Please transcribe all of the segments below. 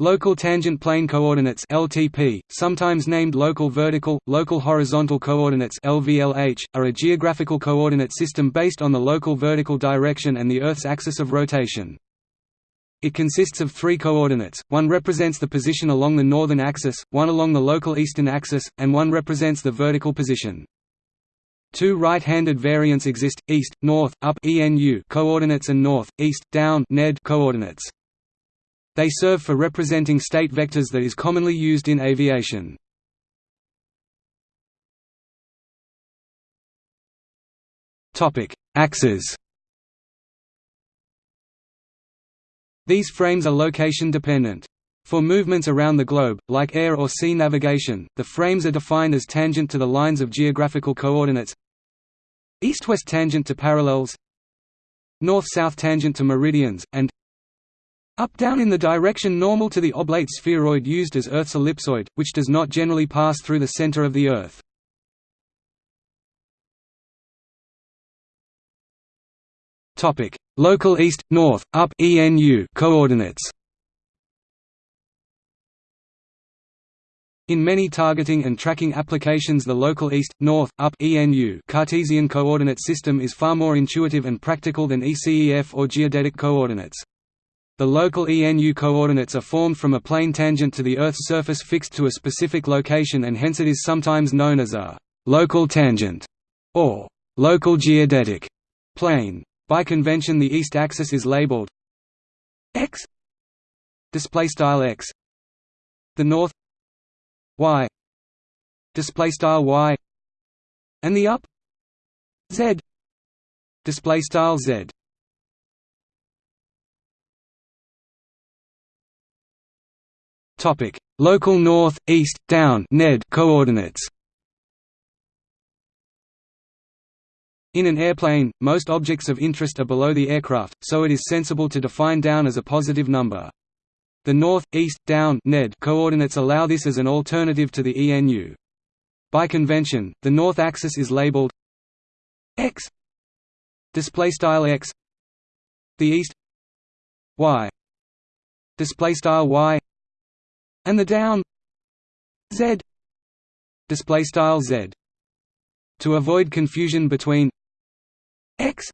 Local tangent plane coordinates (LTP), sometimes named local vertical, local horizontal coordinates (LVLH), are a geographical coordinate system based on the local vertical direction and the Earth's axis of rotation. It consists of three coordinates, one represents the position along the northern axis, one along the local eastern axis, and one represents the vertical position. Two right-handed variants exist, east, north, up ENU coordinates and north, east, down NED coordinates. They serve for representing state vectors that is commonly used in aviation. Axes These frames are location dependent. For movements around the globe, like air or sea navigation, the frames are defined as tangent to the lines of geographical coordinates east-west tangent to parallels north-south tangent to meridians, and up-down in the direction normal to the oblate spheroid used as Earth's ellipsoid, which does not generally pass through the center of the Earth. Topic: Local east, north, up ENU coordinates In many targeting and tracking applications the local east, north, up ENU Cartesian coordinate system is far more intuitive and practical than ECEF or geodetic coordinates. The local ENU coordinates are formed from a plane tangent to the Earth's surface fixed to a specific location and hence it is sometimes known as a «local tangent» or «local geodetic» plane. By convention the east axis is labeled x display style x the north y display style y and the up z display style z Topic: Local north, east, down (NED) coordinates. In an airplane, most objects of interest are below the aircraft, so it is sensible to define down as a positive number. The north, east, down (NED) coordinates allow this as an alternative to the ENU. By convention, the north axis is labeled x display style x the east y display style y and the down z. Display style z. To avoid confusion between x.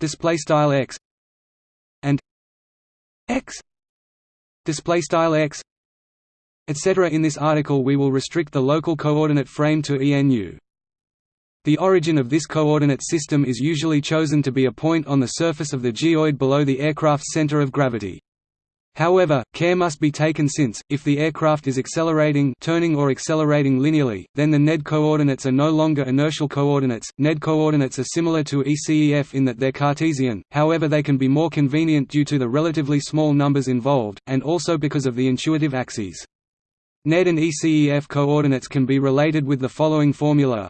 Display style x. And x. Display style x. Etc in this article we will restrict the local coordinate frame to ENU the origin of this coordinate system is usually chosen to be a point on the surface of the geoid below the aircraft's center of gravity However, care must be taken since, if the aircraft is accelerating turning or accelerating linearly, then the NED coordinates are no longer inertial coordinates. NED coordinates are similar to ECEF in that they're Cartesian, however they can be more convenient due to the relatively small numbers involved, and also because of the intuitive axes. NED and ECEF coordinates can be related with the following formula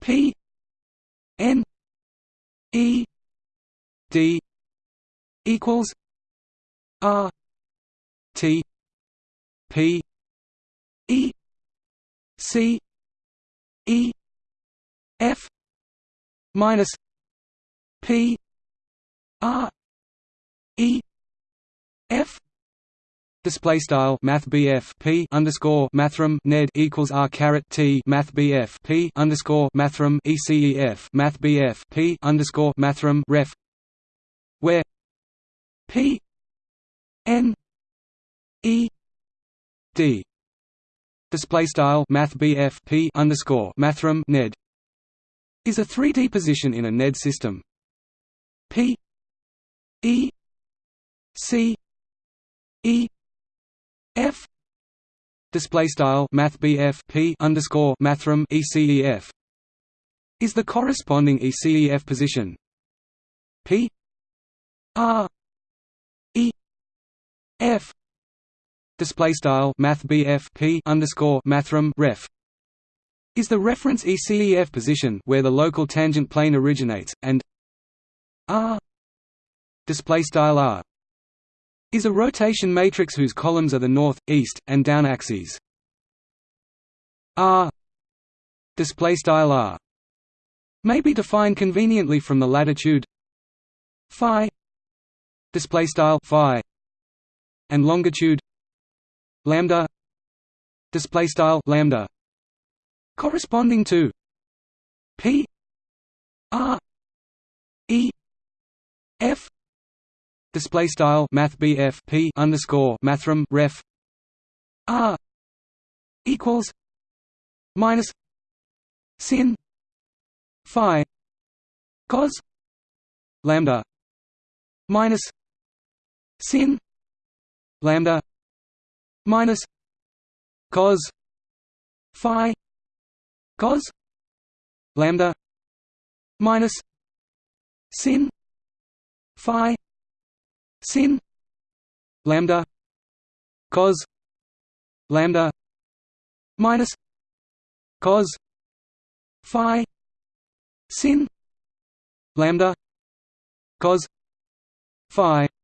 P N E D equals R T P E C E F minus P R E F Display style Math BF P underscore Mathrm Ned equals R caret T Math BF P underscore Mathrm ECEF Math BF P underscore Mathrm Ref where P N E D display style math P underscore mathrm ned is a 3D position in a NED system. P E C E F display style math P underscore mathrm ECEF is the corresponding ECEF position. P R display style math P underscore mathrm ref. Is the reference ECEF position where the local tangent plane originates, and R? Display style R. Is a rotation matrix whose columns are the north, east, and down axes. R. Display style R. May be defined conveniently from the latitude phi display style phi and longitude lambda display style lambda corresponding to p r e f display style math bf p underscore mathrm ref r equals minus sin phi cos lambda minus sin lambda minus cos phi cos lambda minus sin phi sin lambda cos lambda minus cos phi sin lambda cos phi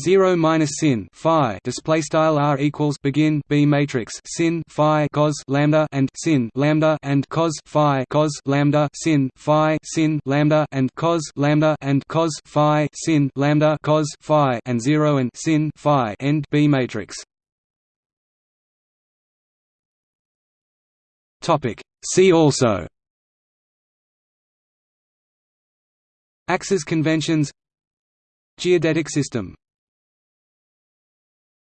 0 minus sin phi display style r equals begin b matrix sin phi cos lambda and sin lambda and cos phi cos lambda sin phi sin lambda and cos lambda and cos phi sin lambda cos phi and 0 and sin phi end b matrix. Topic. See also. Axis conventions. Geodetic system